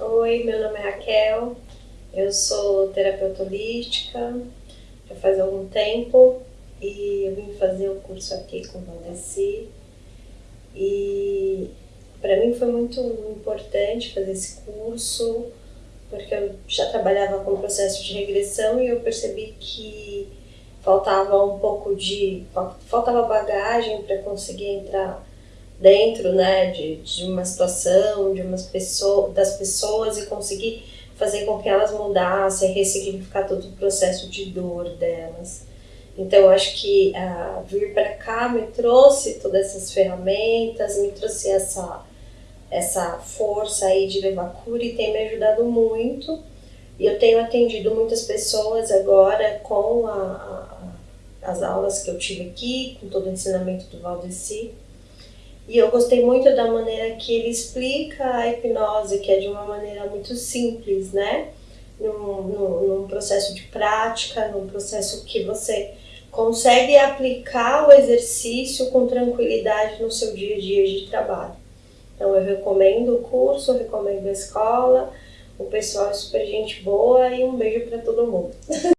Oi, meu nome é Raquel, eu sou terapeuta holística já faz algum tempo e eu vim fazer o um curso aqui com o Valdeci. E para mim foi muito importante fazer esse curso porque eu já trabalhava com processo de regressão e eu percebi que faltava um pouco de faltava bagagem para conseguir entrar dentro né, de, de uma situação, de umas pessoas, das pessoas e conseguir fazer com que elas mudassem, ressignificar todo o processo de dor delas. Então, eu acho que uh, vir para cá me trouxe todas essas ferramentas, me trouxe essa, essa força aí de levar cura e tem me ajudado muito. E eu tenho atendido muitas pessoas agora com a, a, as aulas que eu tive aqui, com todo o ensinamento do Valdeci. E eu gostei muito da maneira que ele explica a hipnose, que é de uma maneira muito simples, né? Num, num, num processo de prática, num processo que você consegue aplicar o exercício com tranquilidade no seu dia a dia de trabalho. Então eu recomendo o curso, recomendo a escola, o pessoal é super gente boa e um beijo para todo mundo.